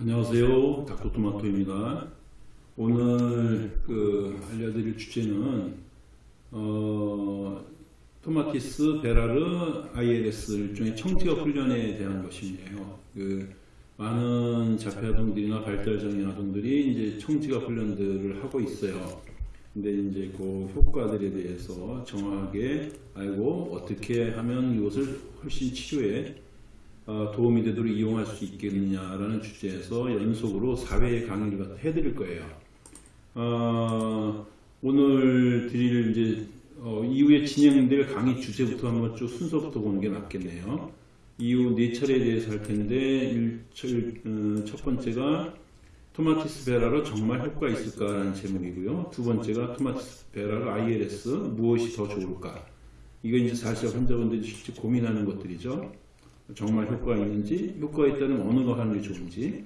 안녕하세요. 닥터토마토입니다. 오늘 그 알려드릴 주제는 어, 토마티스 베라르 ILS 일종의 청지업 훈련에 대한 것인데요. 그 많은 자폐아동들이나 발달장애 아동들이 이제 청지갑 훈련들을 하고 있어요. 근데 이제 그 효과들에 대해서 정확하게 알고 어떻게 하면 이것을 훨씬 치료에 어, 도움이 되도록 이용할 수 있겠느냐라는 주제에서 연속으로 4회 강의를 해드릴 거예요. 어, 오늘 드릴 이제 어, 이후에 진행될 강의 주제부터 한번 쭉 순서부터 보는 게 낫겠네요. 이후 네 차례에 대해서 할 텐데 일, 어, 첫 번째가 토마티스 베라로 정말 효과 있을까라는 제목이고요. 두 번째가 토마티스 베라로 ILS 무엇이 더 좋을까? 이거 이제 사실 환자분들이 실제 고민하는 것들이죠. 정말 효과가 있는지, 효과가 있다면 어느 거 하는 게 좋은지.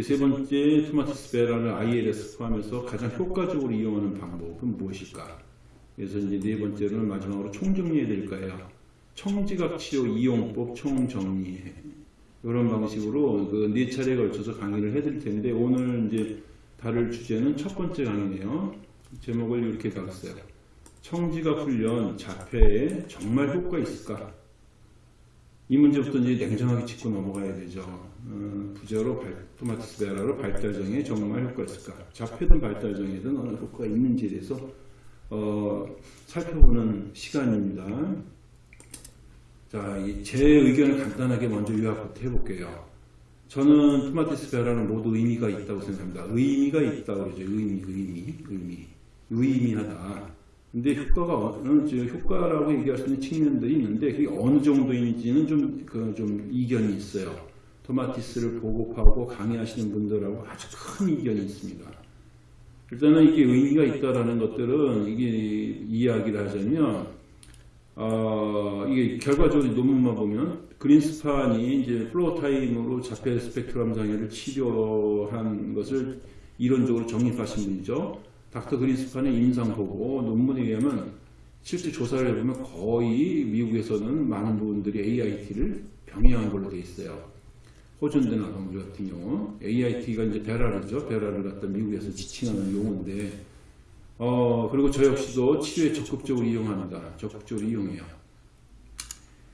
세 번째 토마티스 베라를 ILS 포함해서 가장 효과적으로 이용하는 방법은 무엇일까? 그래서 이제 네 번째로는 마지막으로 총정리해 드릴 거예요. 청지각 치료 이용법 총정리 이런 방식으로 그 네 차례에 걸쳐서 강의를 해 드릴 텐데 오늘 이제 다룰 주제는 첫 번째 강의네요. 제목을 이렇게 달았어요. 청지각 훈련 자폐에 정말 효과 있을까? 이 문제부터 이제 냉정하게 짚고 넘어가야 되죠. 어, 부제로 발, 토마티스 베라로 발달장애 정말 효과 있을까? 자폐든 발달장애든 어느 효과가 있는지에 대해서 어, 살펴보는 시간입니다. 자, 제 의견을 간단하게 먼저 요약부터 해볼게요. 저는 토마티스 베라는 모두 의미가 있다고 생각합니다. 의미가 있다고 그러죠. 의미, 의미, 의미. 의미하다. 근데 효과가 어느 효과라고 얘기할 수 있는 측면들이 있는데 그게 어느 정도인지는 좀, 그, 좀 이견이 있어요. 토마티스를 보급하고 강의하시는 분들하고 아주 큰 이견이 있습니다. 일단은 이게 의미가 있다라는 것들은 이게 이야기를 하자면 어, 이게 결과적으로 논문만 보면 그린스판이 이제 floor time으로 자폐 스펙트럼 장애를 치료한 것을 이론적으로 정립하신 분이죠. 닥터 그린스판의 임상 보고 논문에 의하면 실제 조사를 해보면 거의 미국에서는 많은 부분들이 AIT를 병행한 걸로 되어 있어요. 호전된 아동들 같은 경우 AIT가 이제 베라르죠. 베라를 갖다 미국에서 지칭하는 용어인데 어 그리고 저 역시도 치료에 적극적으로 이용합니다. 적극적으로 이용해요.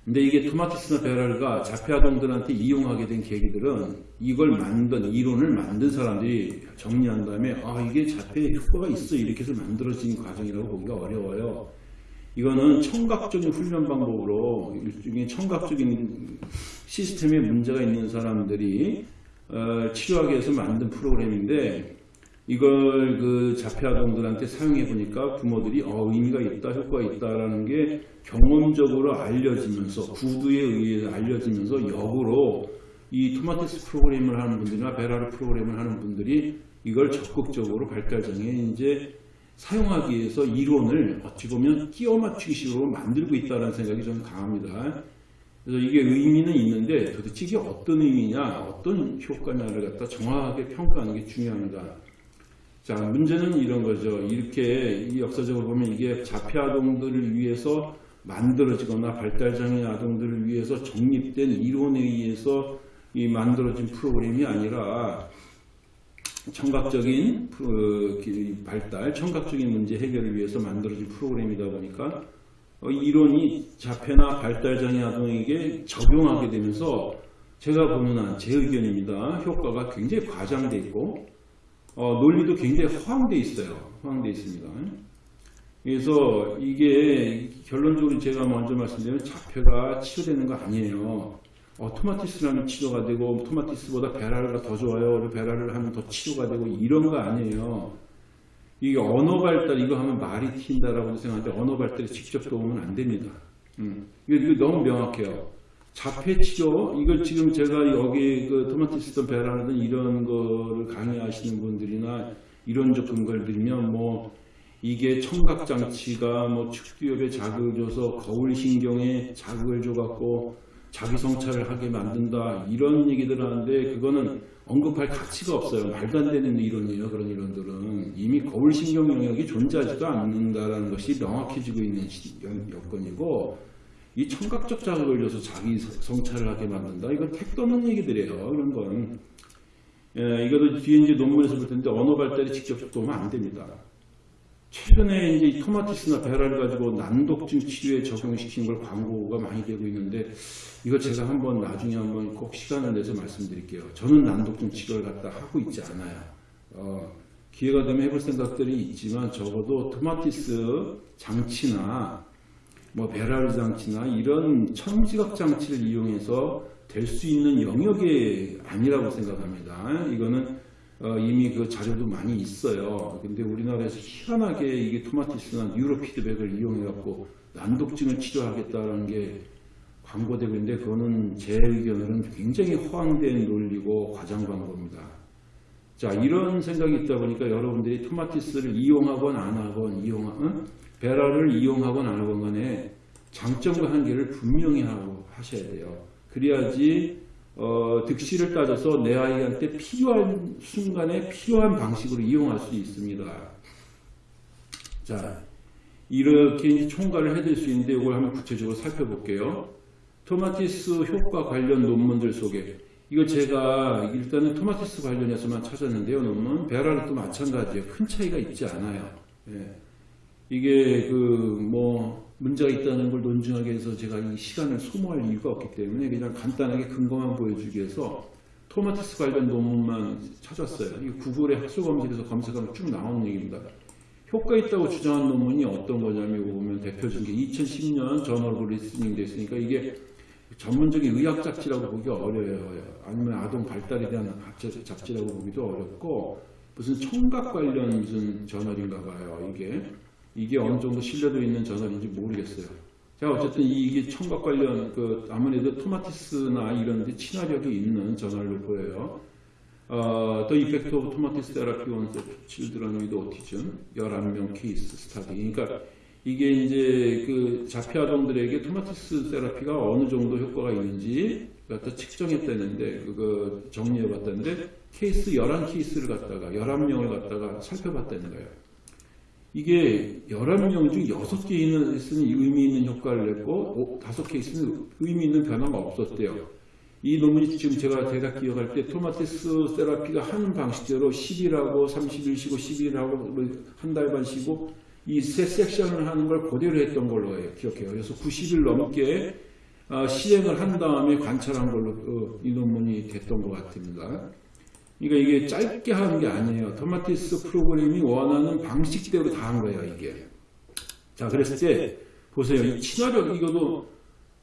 근데 이게 토마티스나 베랄가 자폐아동들한테 이용하게 된 계기들은 이걸 만든 이론을 만든 사람들이 정리한 다음에 아 이게 자폐에 효과가 있어 이렇게 해서 만들어진 과정이라고 보기가 어려워요. 이거는 청각적인 훈련 방법으로 일종의 청각적인 시스템에 문제가 있는 사람들이 어, 치료하기 위해서 만든 프로그램인데 이걸 그 자폐 아동들한테 사용해 보니까 부모들이 어, 의미가 있다, 효과가 있다라는 게 경험적으로 알려지면서 구두에 의해 알려지면서 역으로 이 토마티스 프로그램을 하는 분들이나 베라르 프로그램을 하는 분들이 이걸 적극적으로 발달장애 이제 사용하기 위해서 이론을 어찌 보면 끼워 맞추기 식으로 만들고 있다는 생각이 좀 강합니다. 그래서 이게 의미는 있는데 도대체 이게 어떤 의미냐, 어떤 효과냐를 갖다 정확하게 평가하는 게 중요합니다. 자, 문제는 이런 거죠. 이렇게 이 역사적으로 보면 이게 자폐 아동들을 위해서 만들어지거나 발달장애 아동들을 위해서 정립된 이론에 의해서 이 만들어진 프로그램이 아니라 청각적인 발달, 청각적인 문제 해결을 위해서 만들어진 프로그램이다 보니까 어, 이론이 자폐나 발달장애 아동에게 적용하게 되면서 제가 한제 의견입니다. 효과가 굉장히 과장돼 있고 어, 논리도 굉장히 허황돼 있어요. 허황돼 있습니다. 그래서 이게 결론적으로 제가 먼저 말씀드리면 자폐가 치료되는 거 아니에요. 어, 토마티스라면 치료가 되고 토마티스보다 베라르가 더 좋아요. 베라를 하면 더 치료가 되고 이런 거 아니에요. 이게 언어 발달 이거 하면 말이 튄다라고 생각하는데 언어 발달에 직접 도움은 안 됩니다. 음. 이거, 이거 너무 명확해요. 자폐 치료 이걸 지금 제가 여기 그 토마티스든 베라든 이런 거를 강의하시는 분들이나 이론적 근거를 들면 뭐 이게 청각 장치가 뭐 축두엽에 자극을 줘서 거울 신경에 자극을 줘갖고 자기 성찰을 하게 만든다 이런 얘기들 하는데 그거는 언급할 가치가 없어요. 말도 안 되는 이론이에요. 그런 이론들은 이미 거울 신경 영역이 존재하지도 않는다라는 것이 명확해지고 있는 여건이고 이 청각적 자극을 줘서 자기 성찰을 하게 만든다. 이건 택도 없는 얘기들이에요. 그런 건. 예, 이거도 뒤에 이제 논문에서 볼 텐데 언어 발달이 직접적 도움은 안 됩니다. 최근에 이제 이 토마티스나 베라를 가지고 난독증 치료에 적용시킨 걸 광고가 많이 되고 있는데 이거 제가 한번 나중에 한번 꼭 시간을 내서 말씀드릴게요. 저는 난독증 치료를 갖다 하고 있지 않아요. 어, 기회가 되면 해볼 생각들이 있지만 적어도 토마티스 장치나 뭐 베라르 장치나 이런 청지각 장치를 이용해서 될 수 있는 영역이 아니라고 생각합니다. 이거는 어, 이미 그 자료도 많이 있어요. 근데 우리나라에서 희한하게 이게 토마티스나 뉴로 피드백을 이용해 갖고 난독증을 치료하겠다는 게 광고되고 있는데 그거는 제 의견으로는 굉장히 허황된 논리고 과장 광고입니다. 자 이런 생각이 있다 보니까 여러분들이 토마티스를 이용하건 안 하건 이용하 응? 베라를 이용하건 안 하건 간에 장점과 한계를 분명히 하고 하셔야 돼요. 그래야지 어, 득실을 따져서 내 아이한테 필요한 순간에 필요한 방식으로 이용할 수 있습니다. 자, 이렇게 총괄을 해드릴 수 있는데 이걸 한번 구체적으로 살펴볼게요. 토마티스 효과 관련 논문들 속에 이거 제가 일단은 토마티스 관련해서만 찾았는데요. 논문 베라르도 마찬가지예요. 큰 차이가 있지 않아요. 예. 이게 그 뭐 문제가 있다는 걸 논증하기 위해서 제가 이 시간을 소모할 이유가 없기 때문에 그냥 간단하게 근거만 보여주기 위해서 토마티스 관련 논문만 찾았어요. 이 구글에 학술 검색에서 검색하면 쭉 나오는 얘기입니다. 효과 있다고 주장한 논문이 어떤 거냐면 보면 대표적인 게 2010년 Journal of Listening 됐으니까 이게 전문적인 의학 잡지라고 보기 어려워요. 아니면 아동 발달에 대한 잡지라고 보기도 어렵고 무슨 청각 관련 무슨 저널인가 봐요. 이게 이게 어느 정도 신뢰도 있는 저널인지 모르겠어요. 자 어쨌든 이게 청각 관련 그 아무래도 토마티스나 이런 데 친화력이 있는 저널로 보여요. 어, The Effect of Tomatis Therapy on Children with Autism 11명 케이스 스타디. 그러니까 이게 이제 그 자폐 아동들에게 토마티스 세라피가 어느 정도 효과가 있는지 갖다 측정했다는데 그거 정리해 봤다는데 케이스 11케이스를 갖다가 11명을 갖다가 살펴봤다는 거예요. 이게 11명 중 6개는 의미 있는 효과를 냈고 5케이스는 의미 있는 변화가 없었대요. 이 논문이 지금 제가 대략 기억할 때 토마티스 세라피가 하는 방식대로 10일하고 30일 쉬고 10일하고 한 달 반 쉬고 이 세 섹션을 하는 걸 그대로 했던 걸로 기억해요. 그래서 90일 넘게 어, 시행을 한 다음에 관찰한 걸로 어, 이 논문이 됐던 것 같습니다. 그러니까 이게 짧게 하는 게 아니에요. 토마티스 프로그램이 원하는 방식대로 다 한 거예요, 이게. 자, 그랬을 때 보세요. 이 친화력 이거도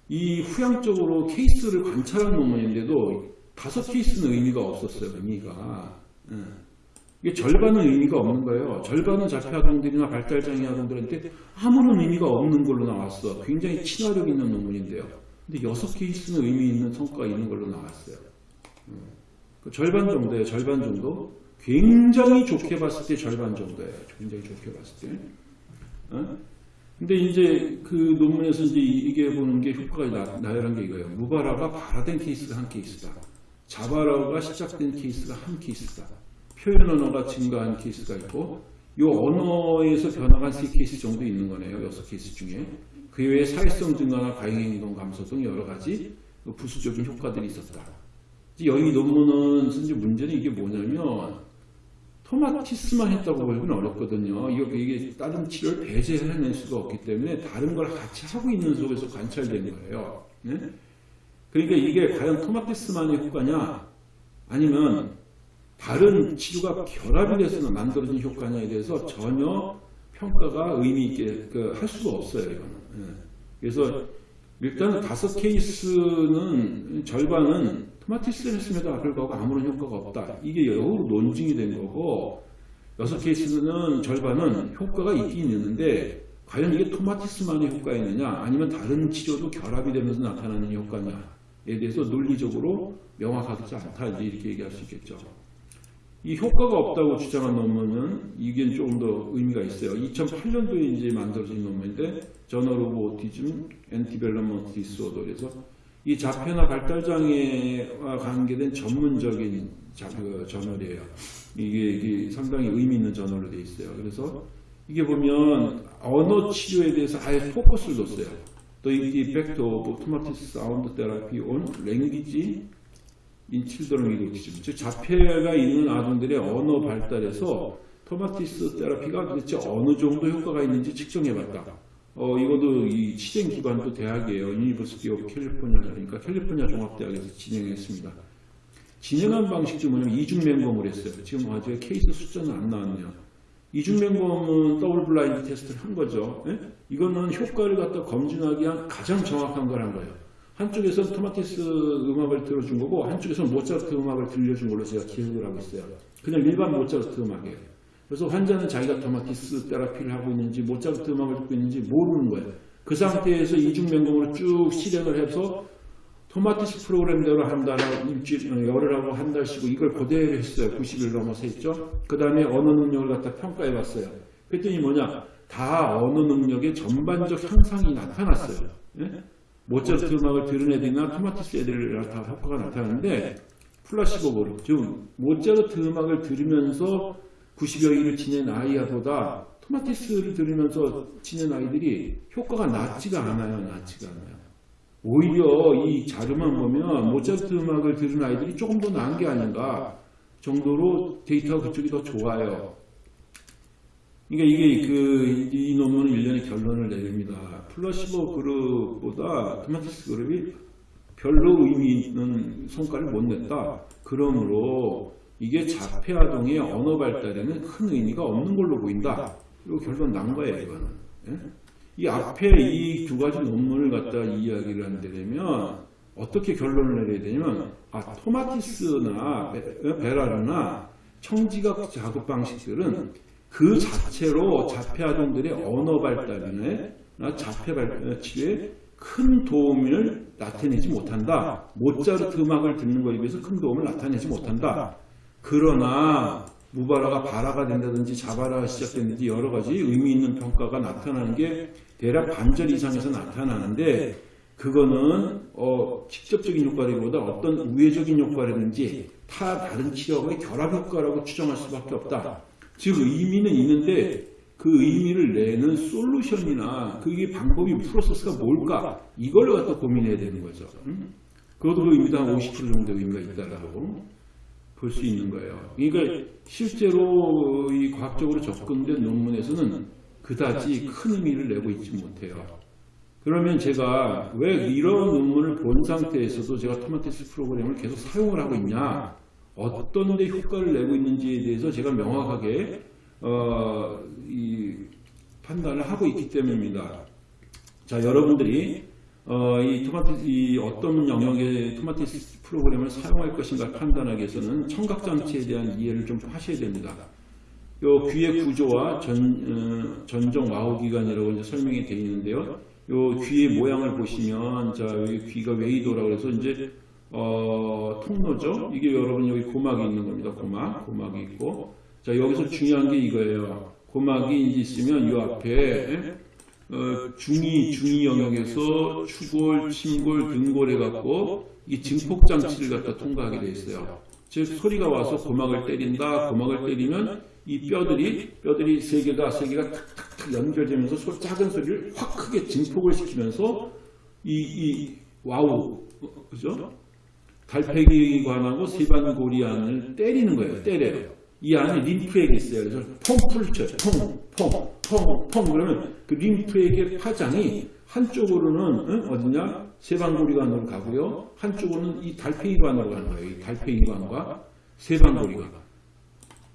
이 후향적으로 케이스를 관찰한 논문인데도 다섯 케이스는 의미가 없었어요. 의미가. 예. 이게 절반은 의미가 없는 거예요. 절반은 자폐 아동들이나 발달장애 아동들한테 아무런 의미가 없는 걸로 나왔어. 굉장히 친화력 있는 논문인데요. 근데 여섯 케이스는 의미 있는 성과가 있는 걸로 나왔어요. 그 절반 정도예요. 절반 정도. 굉장히 좋게 봤을 때 절반 정도예요. 굉장히 좋게 봤을 때. 어? 근데 이제 그 논문에서 이제 이게 보는 게 효과가 나, 나열한 게 이거예요. 무발화가 발화된 케이스가 한 케이스다. 자발화가 시작된 케이스가 한 케이스다. 표현 언어가 증가한 케이스가 있고, 이 언어에서 변화가 세 케이스 정도 있는 거네요. 여섯 케이스 중에. 그 외에 사회성 증가나 과잉행동 감소 등 여러 가지 부수적인 효과들이 있었다. 여기 논문은 현재 문제는 이게 뭐냐면 토마티스만 했다고 보기는 어렵거든요. 이게 다른 치료를 배제해낼 수가 없기 때문에 다른 걸 같이 하고 있는 속에서 관찰된 거예요. 네? 그러니까 이게 과연 토마티스만의 효과냐 아니면 다른 치료가 결합이 돼서 만들어진 효과냐에 대해서 전혀 평가가 의미 있게 그할 수가 없어요. 이거는. 네. 그래서 일단 다섯 케이스는 절반은 토마티스를 했음에도 불구하고 아무런 효과가 없다. 이게 여우 논증이 된 거고 여섯 케이스는 절반은 효과가 있긴 있는데 과연 이게 토마티스만의 효과였느냐 아니면 다른 치료도 결합이 되면서 나타나는 효과냐에 대해서 논리적으로 명확하지 않다 이렇게 얘기할 수 있겠죠. 이 효과가 없다고 주장한 논문은 이게 조금 더 의미가 있어요. 2008년도에 이제 만들어진 논문인데 Journal of Autism and Development Disorder에서 이 자폐나 발달장애와 관계된 전문적인 자, 그 저널이에요. 이게, 이게, 상당히 의미 있는 저널로 되어 있어요. 그래서 이게 보면 언어 치료에 대해서 아예 포커스를 뒀어요. The effect of Tomatis sound therapy on language in children autism, 즉 자폐가 있는 아동들의 언어 발달에서 토마티스 therapy가 도대체 어느 정도 효과가 있는지 측정해봤다. 어, 이것도 이 시행 기관도 대학이에요. University of California, 그러니까 캘리포니아 종합대학에서 진행했습니다. 진행한 방식도 뭐냐면 이중 맹검을 했어요. 지금 아직 케이스 숫자는 안 나왔네요. 이중 맹검은 double blind test를 한 거죠. 예? 이거는 효과를 갖다 검증하기 위한 가장 정확한 걸 한 거예요. 한쪽에서는 토마티스 음악을 들려준 거고 한쪽에서는 모차르트 음악을 들려준 걸로 제가 기억을 하고 있어요. 그냥 일반 모차르트 음악이에요. 그래서 환자는 자기가 토마티스 therapy를 하고 있는지 모차르트 음악을 듣고 있는지 모르는 거예요. 그 상태에서 이중 맹검으로 쭉 실행을 해서 토마티스 프로그램대로 한 달, 일주일, 어, 열흘하고 한 달 쉬고 이걸 그대로 했어요. 90일 넘어서 했죠. 그 다음에 언어 능력을 갖다 평가해 봤어요. 그랬더니 뭐냐. 다 언어 능력의 전반적 향상이 나타났어요. 예? 모차르트 음악을 들은 애들이나 토마티스 애들 다 효과가 나타나는데 플라시보 그룹, 즉 모차르트 음악을 들으면서 90여 일을 지낸 아이보다 토마티스를 들으면서 지낸 아이들이 효과가 낮지가 않아요. 낮지가 않아요. 오히려 이 자료만 보면 모차르트 음악을 들은 아이들이 조금 더 나은 게 아닌가 정도로 데이터가 그쪽이 더 좋아요. 그러니까 이게 그 이 논문은 일련의 결론을 내립니다. 플라시보 그룹보다 토마티스 그룹이 별로 의미 있는 성과를 못 냈다. 그러므로 이게 자폐 아동의 언어 발달에는 큰 의미가 없는 걸로 보인다. 그리고 결론 난 거예요, 이거는. 예? 이 앞에 이 두 가지 논문을 갖다 이야기를 하는데 되면 어떻게 결론을 내려야 되냐면 아 토마티스나 베- 베라르나 청지각 자극 방식들은 그 자체로 자폐 아동들의 언어 발달이나 자폐 발달 치료에 큰 도움을 나타내지 못한다. 모차르트 음악을 듣는 것에 비해서 큰 도움을 나타내지 못한다. 그러나 무바라가 바라가 된다든지 자바라가 시작됐는지 여러 가지 의미 있는 평가가 나타나는 게 대략 반절 이상에서 나타나는데 그거는 어, 직접적인 효과라기보다 어떤 우회적인 효과라든지 타 다른 치료의 결합 효과라고 추정할 수밖에 없다. 즉 의미는 있는데 그 의미를 내는 솔루션이나 그게 방법이 프로세스가 뭘까 이걸 갖다 고민해야 되는 거죠. 음? 그것도 그 의미도 한 50kg 정도 의미가 있다라고 볼 수 있는 거예요. 그러니까 실제로 이 과학적으로 접근된 논문에서는 그다지 큰 의미를 내고 있지 못해요. 그러면 제가 왜 이런 논문을 본 상태에서도 제가 토마티스 프로그램을 계속 사용을 하고 있냐? 어떤 데 효과를 내고 있는지에 대해서 제가 명확하게 어, 이 판단을 하고 있기 때문입니다. 자, 여러분들이 어, 이 토마티스, 이 어떤 영역의 토마티스 프로그램을 사용할 것인가 판단하기 위해서는 청각장치에 대한 이해를 좀 하셔야 됩니다. 요 귀의 구조와 전, 어, 전정 와후기관이라고 이제 설명이 되어 있는데요. 요 귀의 모양을 보시면, 자, 여기 귀가 웨이도라고 해서 이제, 어, 통로죠? 이게 여러분 여기 고막이 있는 겁니다. 고막. 고막이 있고. 자, 여기서 중요한 게 이거예요. 고막이 있으면 요 앞에, 어, 중위, 중위 영역에서 추골, 침골, 등골 해갖고 이 증폭 장치를 갖다 통과하게 돼 있어요. 즉 소리가 와서 고막을 때린다. 고막을 때리면 이 뼈들이 뼈들이 세 개가 세 개가 탁탁탁 연결되면서 소, 작은 소리를 확 크게 증폭을 시키면서 이, 이 와우 어, 그죠? 달팽이관하고 세반고리관을 때리는 거예요. 때려요. 이 안에 림프액이 있어요. 그래서 펌프를 쳐요. 펑, 펑, 펑, 펑. 그러면 그 림프액의 파장이 한쪽으로는 응? 어디냐? 세반고리관으로 가고요. 한쪽으로는 이 달팽이관으로 가는 거예요. 이 달팽이관과 세방고리관.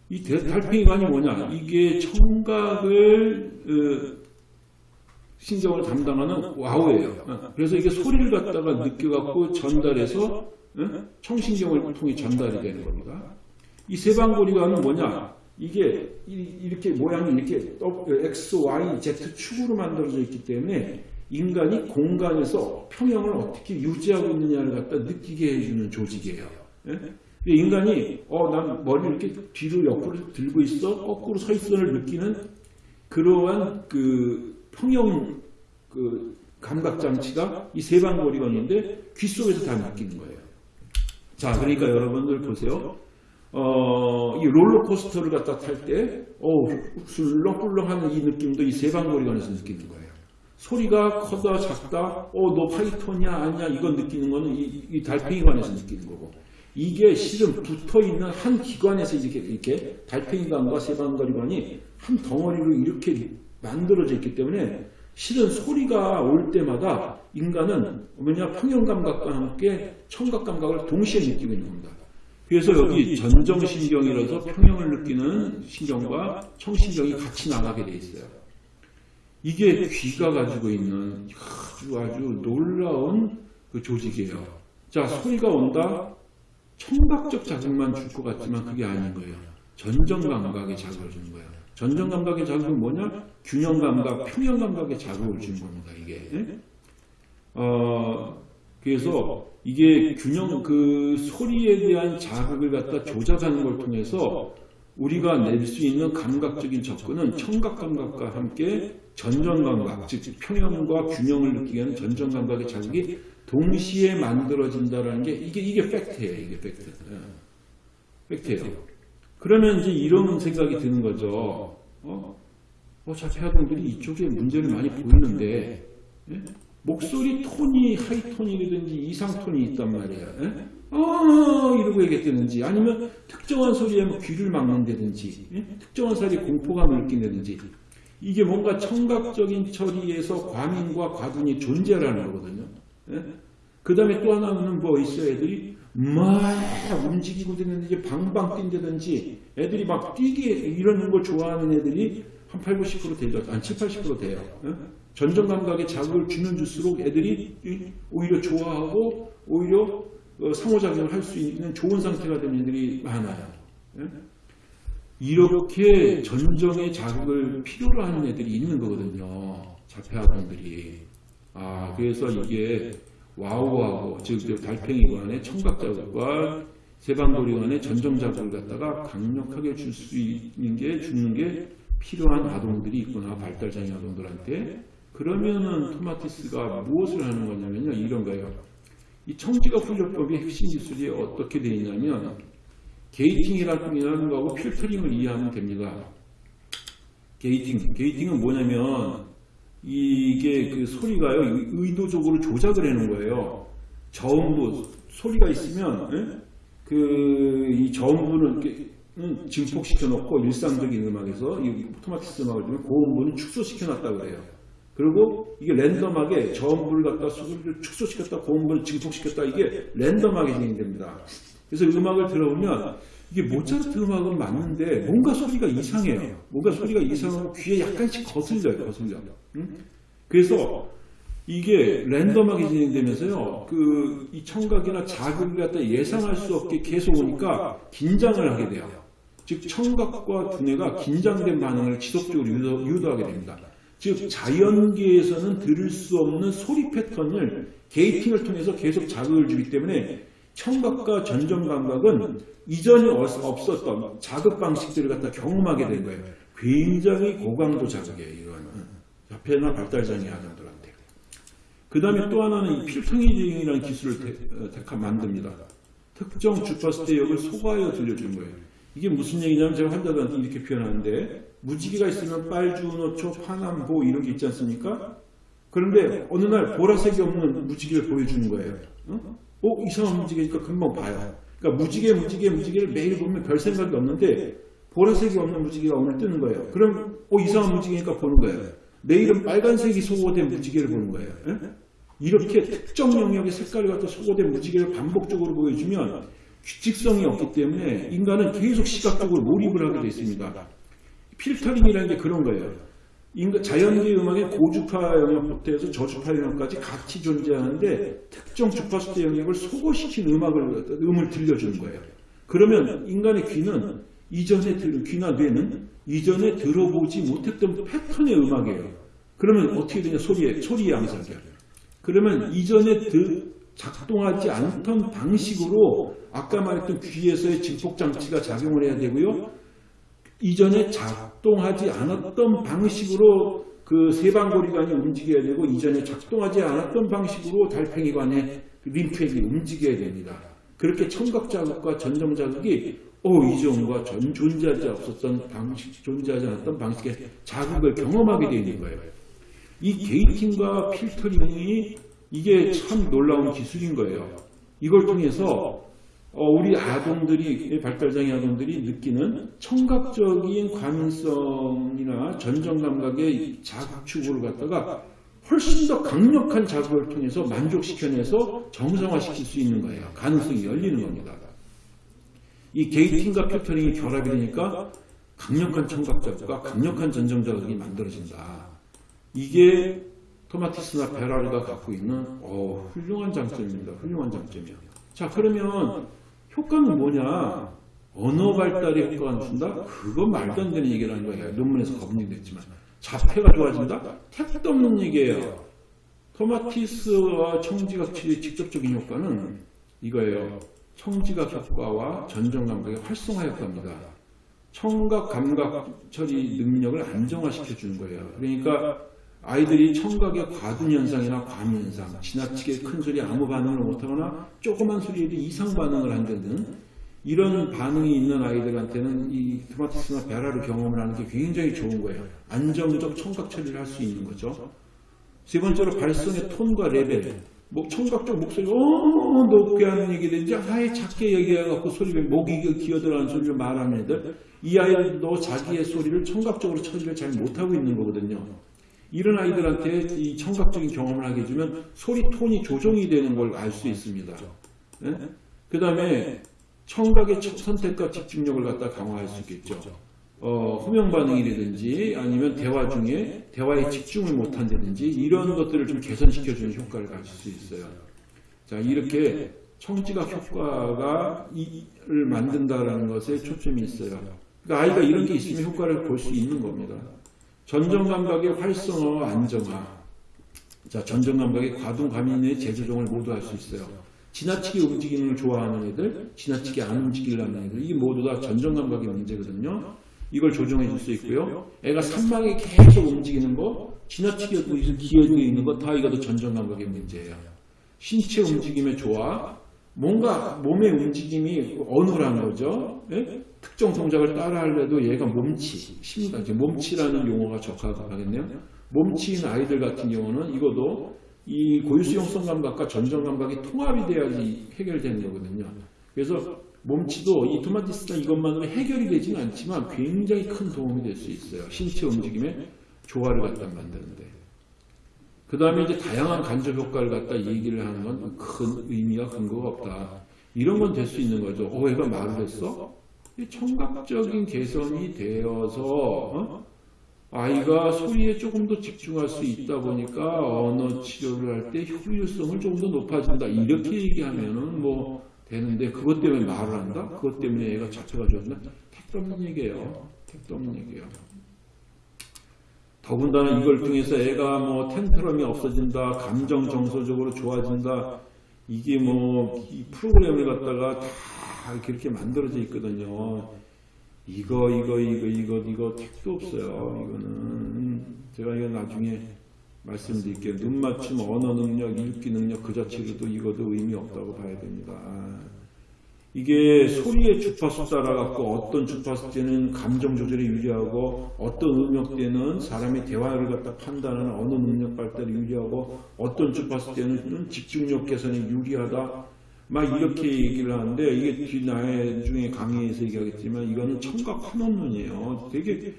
이 대- 달팽이관이 뭐냐? 이게 청각을 어, 신경을 담당하는 와우예요. 어, 그래서 이게 소리를 갖다가 느껴갖고 전달해서 어? 청신경을 통해 전달이 되는 겁니다. 이 세방고리관은 뭐냐? 이게 이- 이렇게 모양이 이렇게 어, X, Y, Z 축으로 만들어져 있기 때문에 인간이 공간에서 평형을 어떻게 유지하고 있느냐를 갖다 느끼게 해주는 조직이에요. 예? 인간이 어, 난 머리를 이렇게 뒤로 옆으로 들고 있어, 거꾸로 서 있어를 느끼는 그러한 그 평형 그 감각 장치가 이 세방고리관인데 귀 속에서 다 느끼는 거예요. 자, 그러니까 여러분들 보세요. 어, 이 롤러코스터를 갖다 탈 때, 어, 술렁술렁하는 이 느낌도 이 세방고리관에서 느끼는 거예요. 소리가 커다 작다, 어, 너 파이톤이야 아니야 이건 느끼는 거는 이, 이 달팽이관에서 느끼는 거고. 이게 실은 붙어 있는 한 기관에서 이렇게 이렇게 달팽이관과 세방거리관이 한 덩어리로 이렇게 만들어져 있기 때문에 실은 소리가 올 때마다 인간은 뭐냐 평형 감각과 함께 청각 감각을 동시에 느끼고 있는 겁니다. 그래서 여기 전정신경이라서 평형을 느끼는 신경과 청신경이 같이 나가게 돼 있어요. 이게 귀가 가지고 있는 아주 아주 놀라운 그 조직이에요. 자, 소리가 온다. 청각적 자극만 줄 것 같지만 그게 아닌 거예요. 전정 감각의 자극을 주는 거예요. 전정 감각의 자극은 뭐냐? 균형 감각, 평형 감각의 자극을 주는 겁니다. 이게. 예? 어, 그래서 이게 균형 그 소리에 대한 자극을 갖다 조작하는 걸 통해서 우리가 낼 수 있는 감각적인 접근은 청각 감각과 함께 전정 감각, 즉 평형과 균형을 느끼게 하는 전정 감각의 자극이 동시에 만들어진다라는 게 이게 이게 fact예요. 이게 팩트. 예. fact예요. 그러면 이제 이런 생각이 드는 거죠. 어, 어 자폐아동들이 이쪽에 문제를 많이 보이는데 예? 목소리 톤이 하이톤이라든지 이상톤이 있단 말이에요. 예? 어 이러고 얘기했다든지 아니면 특정한 소리에 뭐 귀를 막는다든지 예? 특정한 사람이 공포감을 느낀다든지 이게 뭔가 청각적인 처리에서 과민과 과둔이 존재한다는 거거든요. 예? 그 다음에 또 하나는 뭐 있어요. 애들이 막 움직이고 되는지 방방 뛴다든지 애들이 막 뛰게 이러는 걸 좋아하는 애들이 한 8, 90% 되죠. 한 7, 80% 돼요. 예? 전정 감각에 자극을 주면 줄수록 애들이 오히려 좋아하고 오히려 어, 상호작용을 할 수 있는 좋은 상태가 되는 애들이 많아요. 예? 이렇게 전정의 자극을 필요로 하는 애들이 있는 거거든요. 자폐아동들이. 아, 그래서 이게 와우하고, 즉, 달팽이관의 청각자극과 세방도리관의 전정자극을 갖다가 강력하게 줄 수 있는 게, 주는 게 필요한 아동들이 있구나, 발달장애 아동들한테. 그러면은 토마티스가 무엇을 하는 거냐면요, 이런 거예요. 이 청지각 훈련법의 핵심 기술이 어떻게 되어 있냐면, 게이팅이라는 거하고 필터링을 이해하면 됩니다. 게이팅, 게이팅은 뭐냐면 이게 그 소리가요 의도적으로 조작을 해놓은 거예요. 저음부 소리가 있으면 그이 저음부는 증폭시켜 놓고 일상적인 음악에서 이 토마티스 음악을 들으면 고음부는 축소시켜 놨다 그래요. 그리고 이게 랜덤하게 저음부를 갖다 소리를 축소시켰다 고음부를 증폭시켰다 이게 랜덤하게 진행됩니다. 그래서 음악을 들어보면 이게 모차르트 음악은 맞는데 뭔가 소리가 이상해요. 뭔가 소리가 이상하고 귀에 약간씩 거슬려요. 거슬려. 응? 그래서 이게 랜덤하게 진행되면서요. 그 이 청각이나 자극을 갖다 예상할 수 없게 계속 오니까 긴장을 하게 돼요. 즉 청각과 두뇌가 긴장된 반응을 지속적으로 유도, 유도하게 됩니다. 즉 자연계에서는 들을 수 없는 소리 패턴을 게이팅을 통해서 계속 자극을 주기 때문에 청각과 전정 감각은 이전에 없었던 자극 방식들을 갖다 경험하게 된 거예요. 굉장히 고강도 자극이에요. 이거는 자폐나 발달장애 아동들한테. 그 다음에 또 하나는 이 필터링이라는 기술을 대, 만듭니다. 특정 주파수 대역을 소가하여 들려주는 거예요. 이게 무슨 얘기냐면 제가 환자들한테 이렇게 표현하는데 무지개가 있으면 빨주노초, 파남보 이런 게 있지 않습니까? 그런데 어느 날 보라색이 없는 무지개를 보여주는 거예요. 어? 어? 이상한 무지개니까 금방 봐요. 그러니까 무지개, 무지개, 무지개를 매일 보면 별 생각이 없는데 보라색이 없는 무지개가 오늘 뜨는 거예요. 그럼 어 이상한 무지개니까 보는 거예요. 내일은 빨간색이 소거된 무지개를 보는 거예요. 에? 이렇게 특정 영역의 색깔이 갖다 소거된 무지개를 반복적으로 보여주면 규칙성이 없기 때문에 인간은 계속 시각적으로 몰입을 하게 되어 있습니다. 필터링이라는 게 그런 거예요. 인간, 자연계 음악의 고주파 영역부터 해서 저주파 영역까지 같이 존재하는데 특정 주파수대 영역을 소거시킨 음악을 음을 들려주는 거예요. 그러면 인간의 귀는 이전에 들 귀나 뇌는 이전에 들어보지 못했던 패턴의 음악이에요. 그러면 어떻게 되냐 소리에 소리의 암살이야. 그러면 이전에 드, 작동하지 않던 방식으로 아까 말했던 귀에서의 증폭 장치가 작용을 해야 되고요. 이전에 작동하지 않았던 방식으로 그 세방고리관이 움직여야 되고 이전에 작동하지 않았던 방식으로 달팽이관의 림프액이 움직여야 됩니다. 그렇게 청각자극과 전정자극이 오 이전과 전 존재하지 없었던 방식, 존재하지 않았던 방식의 자극을 경험하게 되는 거예요. 이 게이팅과 필터링이 이게 참 놀라운 기술인 거예요. 이걸 통해서 어, 어, 우리 아동들이 발달장애 아동들이 느끼는 청각적인 과민성이나 전정 감각의 자극축을 갖다가 훨씬 더 강력한 자극을 통해서 만족시켜내서 정상화시킬 수 있는 거예요. 가능성이 열리는 겁니다. 이 게이팅과 필터링이 결합이 되니까 강력한 청각 자극과 강력한 전정 자극이 만들어진다. 이게 토마티스나 베라르가 갖고 있는 어, 훌륭한 장점입니다. 훌륭한 장점이에요. 자 그러면 효과는 뭐냐? 언어 발달에 효과가 준다? 그건 말도 안 되는 얘기라는 거예요. 논문에서 검증됐지만. 자폐가 좋아진다? 택도 없는 얘기예요. 토마티스와 청지각 치료의 직접적인 효과는 이거예요. 청지각 효과와 전정 감각의 활성화 효과입니다. 청각 감각 처리 능력을 안정화시켜 주는 거예요. 그러니까 아이들이 청각의 과둔 현상이나 과민 현상, 지나치게 큰 소리 아무 반응을 못하거나 조그만 소리에도 이상 반응을 한다든 이런 반응이 있는 아이들한테는 이 토마티스나 베라르를 경험을 하는 게 굉장히 좋은 거예요. 안정적 청각 처리를 할 수 있는 거죠. 세 번째로 발성의 톤과 레벨. 뭐 청각적 목소리가 어 높게 하는 얘기든지 아예 작게 얘기해갖고 소리를 목이 기어들어가는 소리를 말하는 애들 이 아이들도 자기의 소리를 청각적으로 처리를 잘 못하고 있는 거거든요. 이런 아이들한테 이 청각적인 경험을 하게 해주면 소리 톤이 조정이 되는 걸 알 수 있습니다. 그 다음에 청각의 선택과 집중력을 갖다 강화할 수 있겠죠. 어, 호명 반응이라든지 아니면 대화 중에 대화에 집중을 못한다든지 이런 것들을 좀 개선시켜주는 효과를 가질 수 있어요. 자, 이렇게 청지각 효과가 이를 만든다라는 것에 초점이 있어요. 그러니까 아이가 이런 게 있으면 효과를 볼 수 있는 겁니다. 전정 감각의 활성화와 안정화. 자, 전정 감각의 과동 과민의 재조정을 모두 할 수 있어요. 지나치게 움직이는 걸 좋아하는 애들, 지나치게 안 움직이려는 애들, 이게 모두 다 전정 감각의 문제거든요. 이걸 조정해 줄 수 있고요. 애가 산막에 계속 움직이는 거, 지나치게 기어져 있는 거, 다 이것도 전정 감각의 문제예요. 신체 움직임의 조화, 뭔가 몸의 움직임이 어눌한 거죠. 예? 특정 동작을 따라 하려도 얘가 몸치, 심각, 몸치라는 용어가 적합하겠네요. 몸치인 아이들 같은 경우는 이것도 이 고유수용성 감각과 전정 감각이 통합이 돼야지 해결되는 거거든요. 그래서 몸치도 이 토마티스나 이것만으로 해결이 되지는 않지만 굉장히 큰 도움이 될 수 있어요. 신체 움직임의 조화를 갖다 만드는데. 그 다음에 이제 다양한 간접 효과를 갖다 얘기를 하는 건 큰 의미가 근거가 없다. 이런 건 될 수 있는 거죠. 어, 얘가 말을 했어? 청각적인 개선이 되어서 어? 아이가 소리에 조금 더 집중할 수 있다 보니까 언어 치료를 할 때 효율성을 조금 더 높아진다. 이렇게 얘기하면은 뭐 되는데 그것 때문에 말을 한다? 그것 때문에 얘가 자체가 좋아진다? 택도 없는 얘기예요. 택도 없는 얘기예요. 더군다나 이걸 통해서 애가 뭐 텐트럼이 없어진다, 감정 정서적으로 좋아진다, 이게 뭐 이 프로그램을 갖다가 다 그렇게 만들어져 있거든요. 이거 이거 이거 이거 이거 택도 없어요. 이거는 제가 이거 나중에 말씀드릴게요. 눈 맞춤, 언어 능력, 읽기 능력 그 자체로도 이것도 의미 없다고 봐야 됩니다. 이게 소리의 주파수 따라갖고 어떤 주파수 때는 감정 조절에 유리하고 어떤 음역 때는 사람의 대화를 갖다 판단하는 언어 능력 발달에 유리하고 어떤 주파수 때는 집중력 개선에 유리하다. 막 이렇게 얘기를 하는데 이게 뒤 나의 중에 강의에서 얘기하겠지만 이거는 청각 환원론이에요. 되게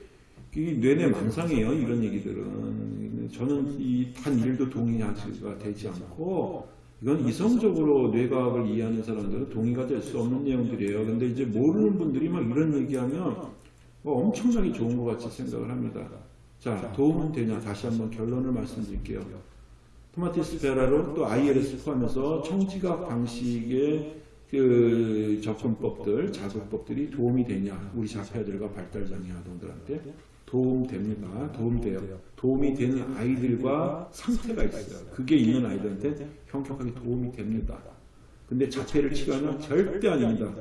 이게 뇌내 망상이에요. 이런 얘기들은 저는 이 단 일도 동의가 되지 않고 이건 이성적으로 뇌과학을 이해하는 사람들은 동의가 될 수 없는 내용들이에요. 근데 이제 모르는 분들이 막 이런 얘기하면 뭐 엄청나게 좋은 것 같이 생각을 합니다. 자, 도움은 되냐? 다시 한번 결론을 말씀드릴게요. 토마티스 베라로 또 ILS 포함해서 청지각 방식의 그 접근법들, 자극법들이 도움이 되냐? 우리 자폐아들과 발달장애 아동들한테 도움됩니다. 도움돼요. 도움이 되는 아이들과 상태가 있어요. 그게 있는 아이들한테 현격하게 도움이 됩니다. 근데 자폐를 치료하냐? 절대 아닙니다.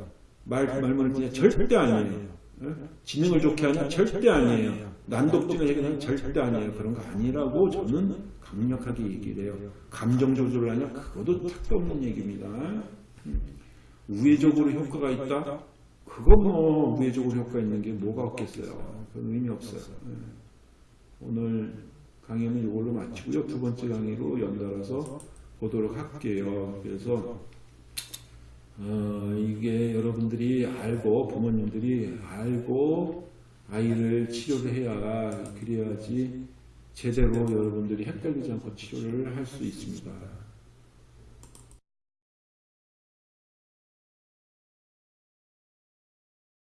말, 말문을 그냥 절대 아니에요. 지능을 좋게 하냐? 절대 아니에요. 난독증을 해결하냐? 절대 아니에요. 그런 거 아니라고 저는 강력하게 얘기를 해요. 감정 조절을 하냐? 그것도 택도 없는 얘기입니다. 우회적으로 효과가 있다? 그거 뭐 우회적으로 효과 있는 게 뭐가 없겠어요. 그건 의미 없어요. 오늘 강의는 이걸로 마치고요. 두 번째 강의로 연달아서 보도록 할게요. 그래서 어, 이게 여러분들이 알고 부모님들이 알고 아이를 치료를 해야 그래야지 제대로 여러분들이 헷갈리지 않고 치료를 할 수 있습니다.